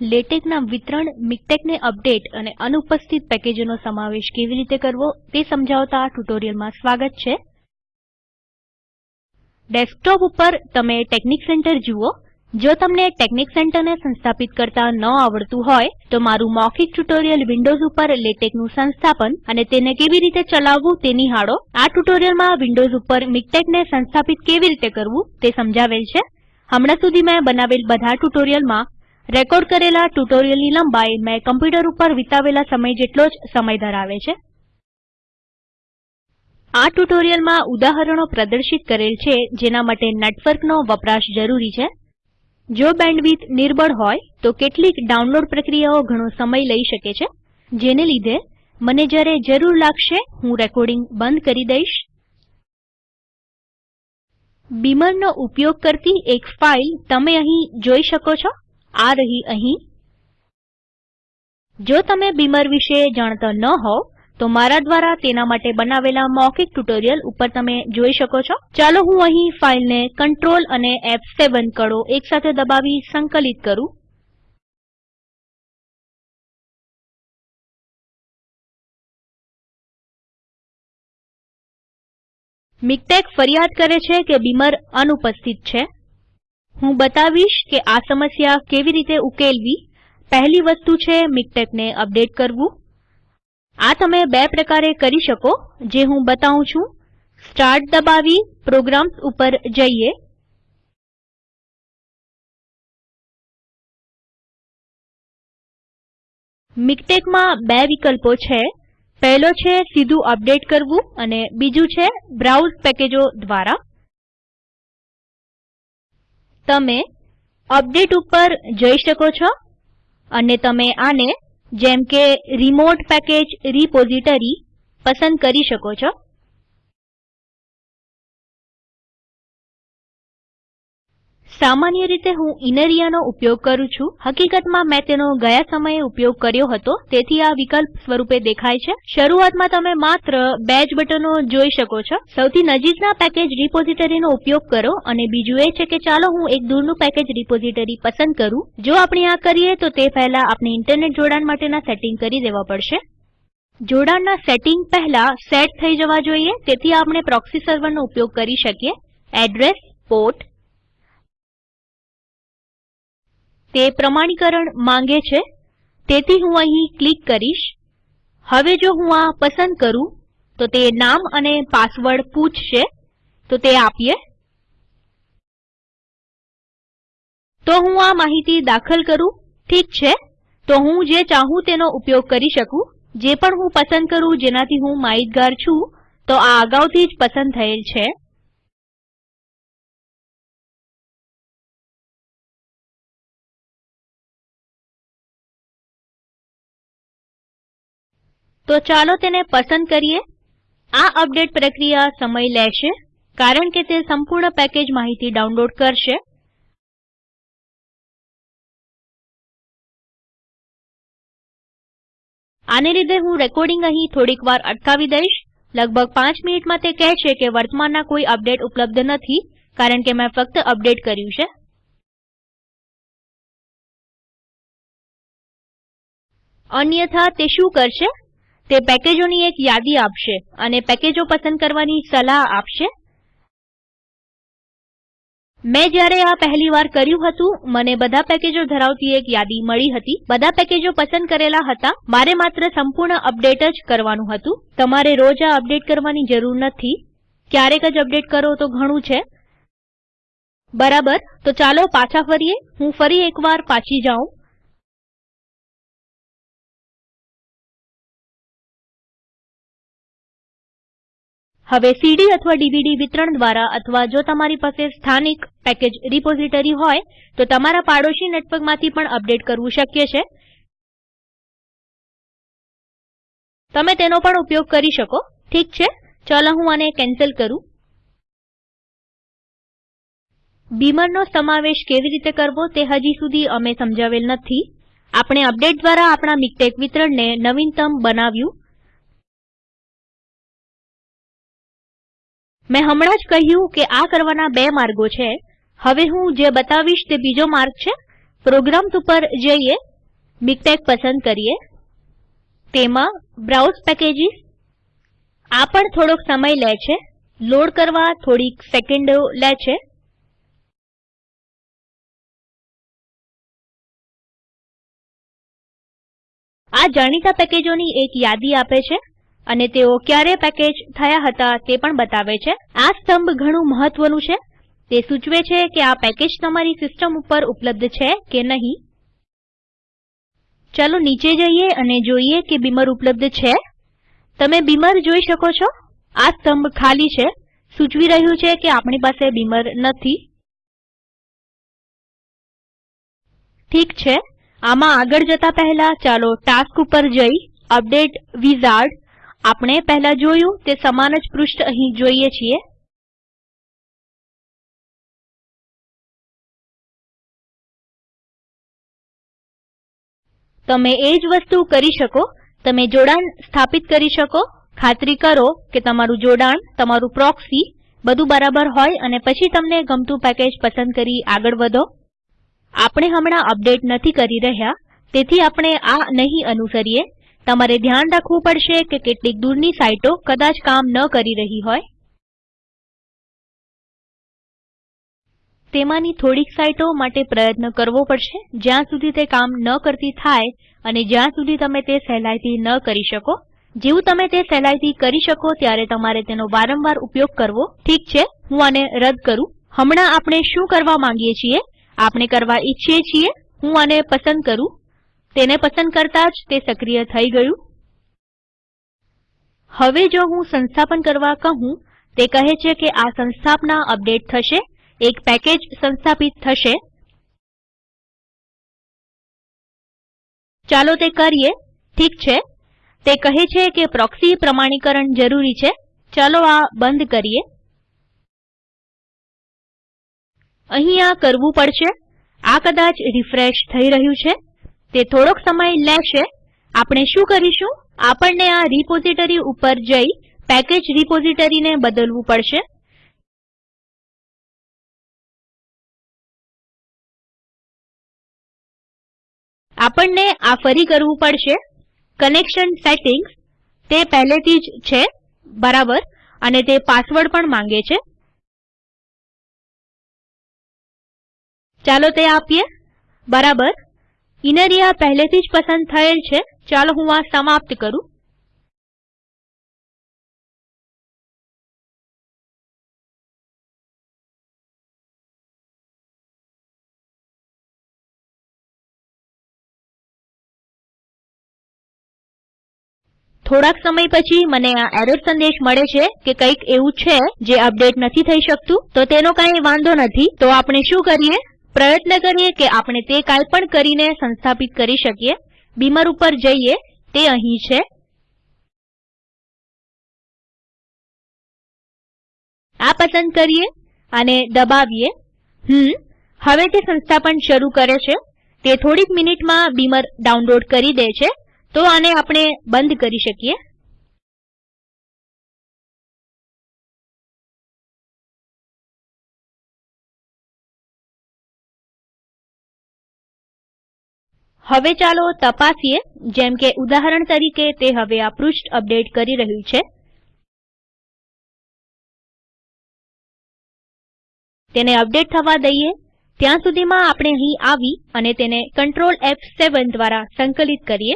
લેટેકના વિતરણ, મિકટેકને અપડેટ અને અનુપસ્થિત પેકેજોનો સમાવેશ કેવી રીતે કરવો તે સમજાવતા આ ટ્યુટોરીયલમાં સ્વાગત છે. ડેસ્કટોપ ઉપર તમે ટેકનિક સેન્ટર જુઓ. જો તમને ટેકનિક સેન્ટરને સંસ્થાપિત કરતા ન આવડતું હોય, તો મારું મૌખિક ટ્યુટોરીયલ વિન્ડોઝ ઉપર લેટેકનું સંસ્થાપન અને તેને કેવી રીતે ચલાવવું તે નિહાળો. આ ટ્યુટોરીયલમાં વિન્ડોઝ ઉપર મીક્ટેકને સંસ્થાપિત કેવી રીતે કરવું તે સમજાવેલ છે. હમણાં સુધી મેં બનાવેલ બધા ટ્યુટોરીયલમાં રેકોર્ડ કરેલા ટ્યુટોરિયલની લંબાઈ મેં કમ્પ્યુટર ઉપર વિતાવેલા સમય જેટલો જ સમય ધરાવે છે. આ ટ્યુટોરિયલમાં ઉદાહરણો પ્રદર્શિત કરેલ છે, જેના માટે નેટવર્કનો વપરાશ જરૂરી છે. જો બેન્ડવિથ નિર્બળ હોય, તો કેટલીક ડાઉનલોડ પ્રક્રિયાઓ ઘણો સમય લઈ શકે છે. જેને લીધે મને જ્યારે જરૂર લાગશે, હું રેકોર્ડિંગ બંધ કરી દઈશ. બીમરનો ઉપયોગ કરતી એક ફાઇલ તમે અહીં જોઈ શકો છો. આ રહી અહીં. જો તમે બીમર વિશે જાણતા ન હોવ, તો મારા દ્વારા તેના માટે બનાવેલા મૌખિક ટ્યુટોરિયલ ઉપર તમે જોઈ શકો છો. ચાલો હું અહીં ફાઈલને કંટ્રોલ અને F7 કળો એકસાથે દબાવી સંકલિત કરું. મિકટેક ફરિયાદ કરે છે કે બીમર અનુપસ્થિત છે. હું બતાવીશ કે આ સમસ્યા કેવી રીતે ઉકેલવી. પહેલી વસ્તુ છે મિકટેકને અપડેટ કરવું. આ તમે બે પ્રકારે કરી શકો. જે હું બતાવું છું. સ્ટાર્ટ દબાવી, પ્રોગ્રામ્સ ઉપર જઈએ. મિકટેકમાં બે વિકલ્પો છે. પહેલો છે સીધું અપડેટ કરવું અને બીજું છે બ્રાઉઝ પેકેજો દ્વારા. તમે અપડેટ ઉપર જઈ શકો છો અને તમે આને જેમ કે રીમોટ પેકેજ રીપોઝીટરી પસંદ કરી શકો છો. સામાન્ય રીતે હું ઇનરિયાનો ઉપયોગ કરું છું. હકીકતમાં મેં તેનો ગયા સમયે ઉપયોગ કર્યો હતો. તેથી આ વિકલ્પ સ્વરૂપે દેખાય છે. શરૂઆતમાં તમે માત્ર બે જ બટનો જોઈ શકો છો. સૌથી નજીકના પેકેજ રિપોઝિટરીનો ઉપયોગ કરો અને બીજું એ છે કે ચાલો હું એક દૂરનું પેકેજ રિપોઝિટરી પસંદ કરું. જો આપણે આ કરીએ તો તે પહેલા આપણે ઇન્ટરનેટ જોડાણ માટેના સેટિંગ કરી દેવા પડશે. જોડાણના સેટિંગ પહેલા સેટ થઈ જવા જોઈએ. તેથી આપણે પ્રોક્સી સર્વરનો ઉપયોગ કરી શકીએ. એડ્રેસ, પોર્ટ તે પ્રમાણીકરણ માંગે છે. તેથી હું અહીં ક્લિક કરીશ. હવે જો હું આ પસંદ કરું, તો તે નામ અને પાસવર્ડ પૂછશે. તો તે આપીએ. તો હું આ માહિતી દાખલ કરું. ઠીક છે. તો હું જે ચાહું તેનો ઉપયોગ કરી શકું. જે પણ હું પસંદ કરું, જેનાથી હું માહિતગાર છું, તો આ અગાઉથી જ પસંદ થયેલ છે. તો ચાલો તેને પસંદ કરીએ. આ અપડેટ પ્રક્રિયા સમય લેશે, કારણ કે તે સંપૂર્ણ પેકેજ માહિતી ડાઉનલોડ કરશે. આને લીધે હું રેકોર્ડિંગ અહીં થોડીક વાર અટકાવી દઈશ. લગભગ પાંચ મિનિટમાં તે કહેશે કે વર્તમાનના કોઈ અપડેટ ઉપલબ્ધ નથી, કારણ કે મેં ફક્ત અપડેટ કર્યું છે. અન્યથા તે શું કરશે? તે પેકેજોની એક યાદી આપશે અને પેકેજો પસંદ કરવાની સલાહ આપશે. મેં જ્યારે આ પહેલીવાર કર્યું હતું, મને બધા પેકેજો ધરાવતી એક યાદી મળી હતી. બધા પેકેજો પસંદ કરેલા હતા. મારે માત્ર સંપૂર્ણ અપડેટ જ કરવાનું હતું. તમારે રોજ આ અપડેટ કરવાની જરૂર નથી. ક્યારેક જ અપડેટ કરો તો ઘણું છે. બરાબર? તો ચાલો પાછા ફરીએ. હું ફરી એકવાર પાછી જાઉં. હવે સીડી અથવા ડીવીડી વિતરણ દ્વારા અથવા જો તમારી પાસે સ્થાનિક પેકેજ રિપોઝિટરી હોય, તો તમારા પાડોશી નેટવર્કમાંથી પણ અપડેટ કરવું શક્ય છે. તમે તેનો પણ ઉપયોગ કરી શકો. ઠીક છે? ચાલો હું આને કેન્સલ કરું. બીમરનો સમાવેશ કેવી રીતે કરવો તે હજી સુધી અમે સમજાવેલ નથી. આપણે અપડેટ દ્વારા આપણા મિકટેક વિતરણને નવીનતમ બનાવ્યું. મેં હમણાં જ કહ્યું કે આ કરવાના બે માર્ગો છે. હવે હું જે બતાવીશ તે બીજો માર્ગ છે. પ્રોગ્રામ્સ ઉપર જઈએ. મિકટેક પસંદ કરીએ. તેમાં બ્રાઉઝ પેકેજીસ. આ પણ થોડોક સમય લે છે. લોડ કરવા થોડીક સેકન્ડો લે છે. આ જાણીતા પેકેજોની એક યાદી આપે છે. અને તેઓ ક્યારે પેકેજ થયા હતા તે પણ બતાવે છે. આ સ્તંભ ઘણું મહત્વનું છે. તે સૂચવે છે કે આ પેકેજ તમારી સિસ્ટમ ઉપર ઉપલબ્ધ છે કે નહીં. ચાલો નીચે જઈએ અને જોઈએ કે બીમર ઉપલબ્ધ છે. તમે બીમર જોઈ શકો છો. આ સ્તંભ ખાલી છે. સૂચવી રહ્યું છે કે આપણી પાસે બીમર નથી. ઠીક છે. આમાં આગળ જતા પહેલા ચાલો ટાસ્ક ઉપર જઈ. અપડેટ વિઝાર્ડ આપણે પહેલા જોયું તે સમાન જ પૃષ્ઠ અહીં જોઈએ છીએ. તમે એ જ વસ્તુ કરી શકો, તમે જોડાણ સ્થાપિત કરી શકો, ખાતરી કરો કે તમારું જોડાણ, તમારું પ્રોક્સી બધું બરાબર હોય અને પછી તમને ગમતું પેકેજ પસંદ કરી આગળ વધો. આપણે હમણાં અપડેટ નથી કરી રહ્યા, તેથી આપણે આ નહીં અનુસરીએ. તમારે ધ્યાન રાખવું પડશે કે કેટલીક દૂરની સાઈટો કદાચ કામ ન કરી રહી હોય. તેમાંની થોડીક સાઇટો માટે પ્રયત્ન કરવો પડશે. જ્યાં સુધી તે કામ ન કરતી થાય અને જ્યાં સુધી તમે તે સહેલાઈથી ન કરી શકો. જેવું તમે તે સહેલાઈથી કરી શકો ત્યારે તમારે તેનો વારંવાર ઉપયોગ કરવો. ઠીક છે, હું આને રદ કરું. હમણાં આપણે શું કરવા માંગીએ છીએ? આપણે કરવા ઈચ્છીએ છીએ, હું આને પસંદ કરું. તેને પસંદ કરતા જ તે સક્રિય થઈ ગયું. હવે જો હું સંસ્થાપન કરવા કહું, તે કહે છે કે આ સંસ્થાપના અપડેટ થશે, એક પેકેજ સંસ્થાપિત થશે. ચાલો તે કરીએ. ઠીક છે. તે કહે છે કે પ્રોક્સી પ્રમાણીકરણ જરૂરી છે. ચાલો આ બંધ કરીએ. અહીં આ કરવું પડશે. આ કદાચ રિફ્રેશ થઈ રહ્યું છે. તે થોડોક સમય લેશે. આપણે શું કરીશું? આપણને આ રિપોઝિટરી ઉપર જઈ પેકેજ રિપોઝિટરીને બદલવું પડશે. આપણને આ ફરી કરવું પડશે. કનેક્શન સેટિંગ્સ તે પહેલેથી જ છે, બરાબર, અને તે પાસવર્ડ પણ માંગે છે. ચાલો તે આપીએ. બરાબર. ઇનરિયા પહેલેથી જ પસંદ થયેલ છે. ચાલો હું આ સમાપ્ત કરું. થોડાક સમય પછી મને આ એરર સંદેશ મળે છે કે કંઈક એવું છે જે અપડેટ નથી થઈ શકતું. તો તેનો કાંઈ વાંધો નથી. તો આપણે શું કરીએ? પ્રયત્ન કરીએ કે આપણે તે કાંઈ પણ કરીને સંસ્થાપિત કરી શકીએ. બીમર ઉપર જઈએ. તે અહીં છે. આ પસંદ કરીએ અને દબાવીએ. હમ, હવે તે સંસ્થાપન શરૂ કરે છે. તે થોડીક મિનિટમાં બીમર ડાઉનલોડ કરી દે છે. તો આને આપણે બંધ કરી શકીએ. હવે ચાલો તપાસીએ, જેમ કે ઉદાહરણ તરીકે તે હવે આ પૃષ્ઠ અપડેટ કરી રહ્યું છે. તેને અપડેટ થવા દઈએ. ત્યાં સુધીમાં આપણે અહીં આવી અને તેને કંટ્રોલ F7 દ્વારા સંકલિત કરીએ.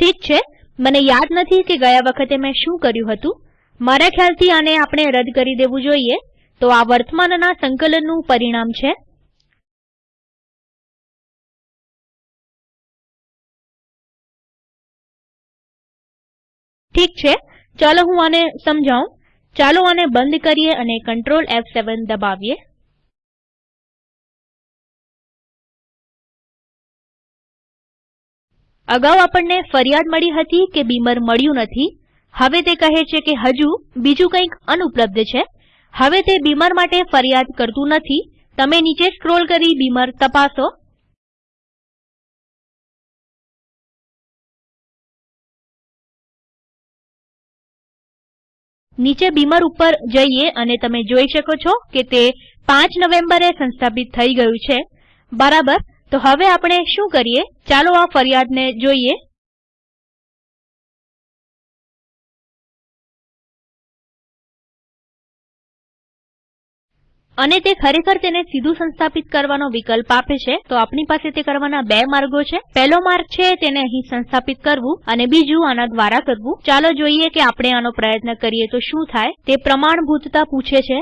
ઠીક છે, મને યાદ નથી કે ગયા વખતે મેં શું કર્યું હતું. મારા ખ્યાલથી આને આપણે રદ કરી દેવું જોઈએ. તો આ વર્તમાનના સંકલનનું પરિણામ છે. ઠીક છે? ચાલો હું આને સમજાવું. ચાલો આને બંધ કરીએ અને કંટ્રોલ F7 દબાવીએ. અગાઉ આપણને ફરિયાદ મળી હતી કે બીમર મળ્યું નથી. હવે તે કહે છે કે હજુ બીજું કંઈક અનુપલબ્ધ છે. હવે તે બીમર માટે ફરિયાદ કરતું નથી. તમે નીચે સ્ક્રોલ કરી બીમર તપાસો. નીચે બીમર ઉપર જઈએ અને તમે જોઈ શકો છો કે તે પાંચ નવેમ્બરે સંસ્થાપિત થઈ ગયું છે. બરાબર? તો હવે આપણે શું કરીએ? ચાલો આ ફરિયાદને જોઈએ. અને તે ખરેખર તેને સીધું સંસ્થાપિત કરવાનો વિકલ્પ આપે છે, તો આપણી પાસે તે કરવાના બે માર્ગો છે. પહેલો માર્ગ છે તેને અહીં સંસ્થાપિત કરવું અને બીજું આના દ્વારા કરવું. ચાલો જોઈએ કે આપણે આનો પ્રયત્ન કરીએ તો શું થાય. તે પ્રમાણભૂતતા પૂછે છે.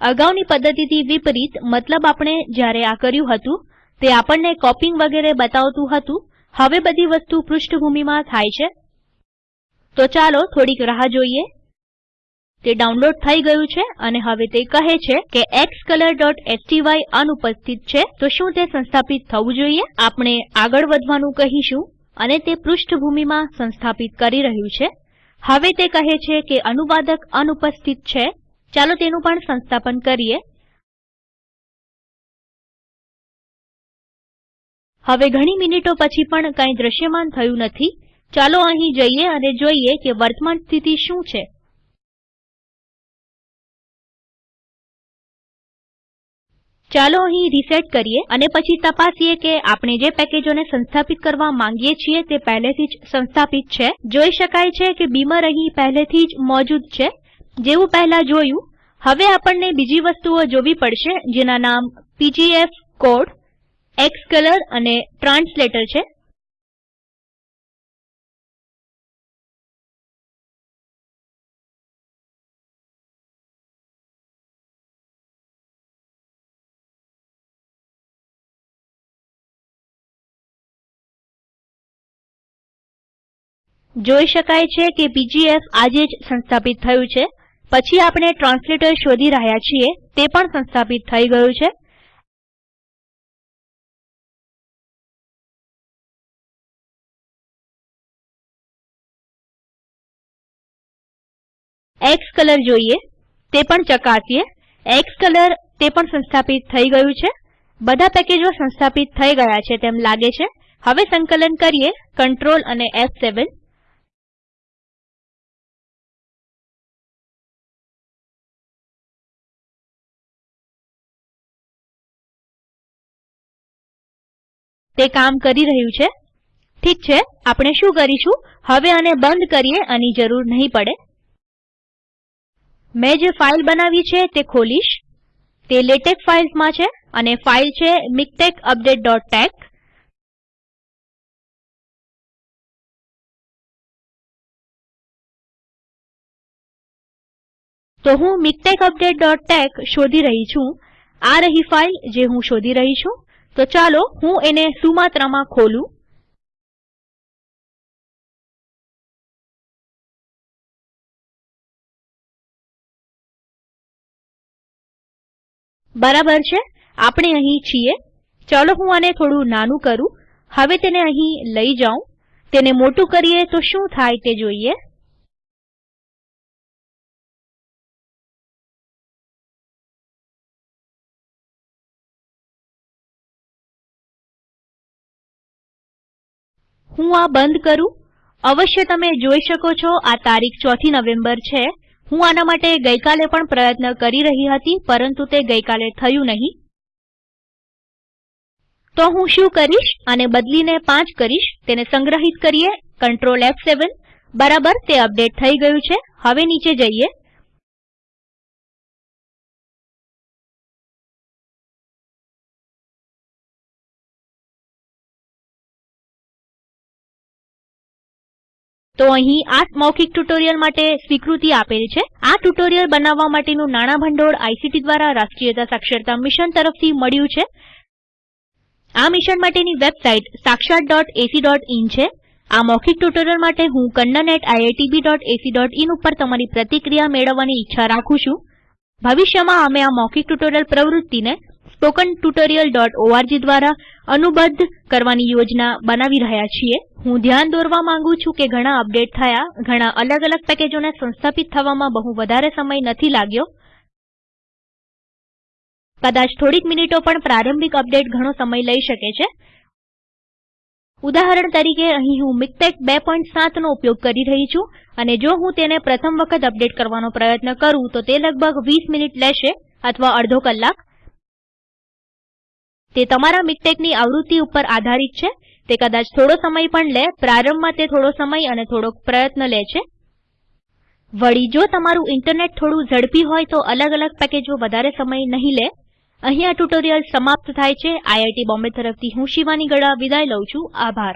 અગાઉની પદ્ધતિથી વિપરીત, મતલબ આપણે જ્યારે આ કર્યું હતું, તે આપણને કોપિંગ વગેરે બતાવતું હતું. હવે બધી વસ્તુ પૃષ્ઠભૂમિમાં થાય છે. તો ચાલો થોડીક રાહ જોઈએ. તે ડાઉનલોડ થઈ ગયું છે અને હવે તે કહે છે કે xcolor.sty અનુપસ્થિત છે. તો શું તે સંસ્થાપિત થવું જોઈએ? આપણે આગળ વધવાનું કહીશું અને તે પૃષ્ઠભૂમિમાં સંસ્થાપિત કરી રહ્યું છે. હવે તે કહે છે કે અનુવાદક અનુપસ્થિત છે. ચાલો તેનું પણ સંસ્થાપન કરીએ. હવે ઘણી મિનિટો પછી પણ કંઈ દ્રશ્યમાન થયું નથી. ચાલો અહીં જઈએ અને જોઈએ કે વર્તમાન સ્થિતિ શું છે. ચાલો અહીં રીસેટ કરીએ અને પછી તપાસીએ કે આપણે જે પેકેજોને સંસ્થાપિત કરવા માંગીએ છીએ તે પહેલેથી જ સંસ્થાપિત છે. જોઈ શકાય છે કે બીમર અહીં પહેલેથી જ મોજૂદ છે. જેવું પહેલા જોયું. હવે આપણને બીજી વસ્તુઓ જોવી પડશે, જેના નામ પીજીએફ કોડ એક્સકલર અને ટ્રાન્સલેટર છે. જોઈ શકાય છે કે પીજીએફ આજે જ સંસ્થાપિત થયું છે. પછી આપણે ટ્રાન્સલેટર શોધી રહ્યા છીએ, તે પણ સંસ્થાપિત થઈ ગયું છે. કલર જોઈએ, તે પણ ચકાસીએ. કલર તે પણ સંસ્થાપિત થઈ ગયું છે. બધા પેકેજો સંસ્થાપિત થઈ ગયા છે તેમ લાગે છે. હવે સંકલન કરીએ કંટ્રોલ અને F7 તે કામ કરી રહ્યું છે. ઠીક છે, આપણે શું કરીશું? હવે આને બંધ કરીએ, આની જરૂર નહીં પડે. મેં જે ફાઇલ બનાવી છે તે ખોલીશ. તે લેટેક ફાઈલ્સમાં છે અને ફાઇલ છે મિકટેક updateટેક્સ તો હું મિકટેક updateટેક્સ શોધી રહી છું. આ રહી ફાઇલ જે હું શોધી રહી છું. તો ચાલો હું એને સુમાત્રામાં ખોલું. બરાબર છે? આપણે અહીં છીએ. ચાલો હું આને થોડું નાનું કરું. હવે તેને અહીં લઈ જાઉં. તેને મોટું કરીએ તો શું થાય તે જોઈએ. હું આ બંધ કરું. અવશ્ય તમે જોઈ શકો છો, આ તારીખ ચોથી નવેમ્બર છે. હું આના માટે ગઈકાલે પણ પ્રયત્ન કરી રહી હતી, પરંતુ તે ગઈકાલે થયું નહીં. તો હું શું કરીશ? આને બદલીને પાંચ કરીશ. તેને સંગ્રહિત કરીએ. કંટ્રોલ F7 બરાબર, તે અપડેટ થઈ ગયું છે. હવે નીચે જઈએ. તો અહીં આ મૌખિક ટ્યુટોરીયલ માટે સ્વીકૃતિ આપેલ છે. આ ટ્યુટોરીયલ બનાવવા માટેનું નાણાં ભંડોળ આઈસીટી દ્વારા રાષ્ટ્રીય સાક્ષરતા મિશન તરફથી મળ્યું છે. આ મિશન માટેની વેબસાઇટ sakshatacઇન છે. આ મૌખિક ટ્યુટોરીયલ માટે હું કન્નન at iitbacin ઉપર તમારી પ્રતિક્રિયા મેળવવાની ઈચ્છા રાખું છું. ભવિષ્યમાં અમે આ મૌખિક ટ્યુટોરીયલ પ્રવૃત્તિને tutorialઓર્ગ દ્વારા અનુબદ્ધ કરવાની યોજના બનાવી રહ્યા છીએ. હું ધ્યાન દોરવા માંગુ છું કે ઘણા અપડેટ થયા, ઘણા અલગ અલગ પેકેજોને સંસ્થાપિત થવામાં બહુ વધારે સમય નથી લાગ્યો. કદાચ થોડીક મિનિટો પણ પ્રારંભિક અપડેટ ઘણો સમય લઈ શકે છે. ઉદાહરણ તરીકે, અહીં હું મિકટેક 2.7નો ઉપયોગ કરી રહી છું અને જો હું તેને પ્રથમ વખત અપડેટ કરવાનો પ્રયત્ન કરું તો તે લગભગ 20 મિનિટ લેશે અથવા અડધો કલાક. તે તમારા મિકટેકની આવૃત્તિ ઉપર આધારિત છે. તે કદાચ થોડો સમય પણ લે, પ્રારંભમાં તે થોડો સમય અને થોડોક પ્રયત્ન લે છે. વળી, જો તમારું ઇન્ટરનેટ થોડું ઝડપી હોય તો અલગ અલગ પેકેજો વધારે સમય નહીં લે. અહીં આ ટ્યુટોરીયલ સમાપ્ત થાય છે. આઈઆઈટી બોમ્બે તરફથી હું શિવાની ગડા વિદાય લઉં છુંઆભાર